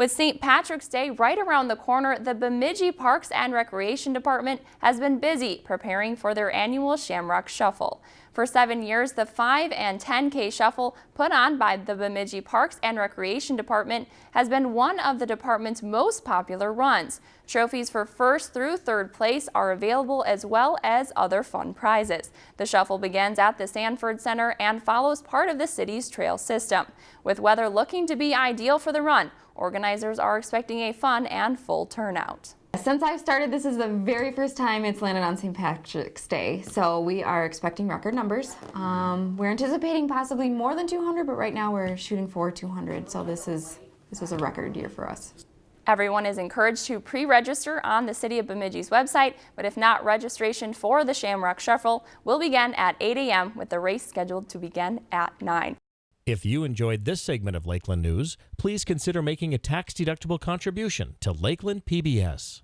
With St. Patrick's Day right around the corner, the Bemidji Parks and Recreation Department has been busy preparing for their annual Shamrock Shuffle. For seven years, the 5 and 10K Shuffle put on by the Bemidji Parks and Recreation Department has been one of the department's most popular runs. Trophies for first through third place are available as well as other fun prizes. The shuffle begins at the Sanford Center and follows part of the city's trail system. With weather looking to be ideal for the run, Organizers are expecting a fun and full turnout. Since I've started, this is the very first time it's landed on St. Patrick's Day, so we are expecting record numbers. Um, we're anticipating possibly more than 200, but right now we're shooting for 200, so this is this is a record year for us. Everyone is encouraged to pre-register on the City of Bemidji's website, but if not, registration for the Shamrock Shuffle will begin at 8 a.m. with the race scheduled to begin at 9. If you enjoyed this segment of Lakeland News, please consider making a tax-deductible contribution to Lakeland PBS.